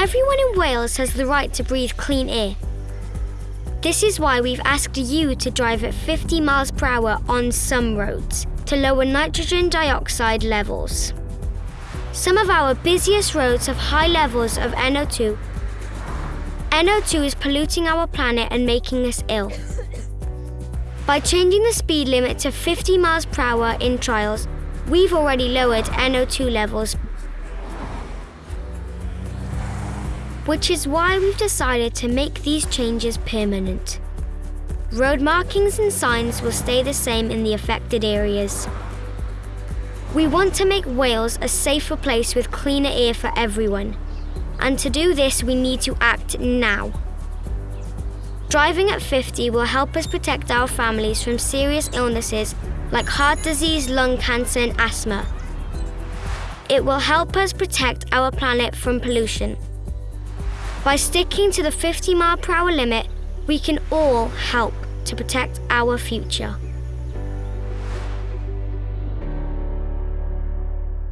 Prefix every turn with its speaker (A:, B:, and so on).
A: Everyone in Wales has the right to breathe clean air. This is why we've asked you to drive at 50 miles per hour on some roads to lower nitrogen dioxide levels. Some of our busiest roads have high levels of NO2. NO2 is polluting our planet and making us ill. By changing the speed limit to 50 miles per hour in trials, we've already lowered NO2 levels which is why we've decided to make these changes permanent. Road markings and signs will stay the same in the affected areas. We want to make Wales a safer place with cleaner air for everyone. And to do this, we need to act now. Driving at 50 will help us protect our families from serious illnesses like heart disease, lung cancer, and asthma. It will help us protect our planet from pollution by sticking to the 50 mile per hour limit, we can all help to protect our future.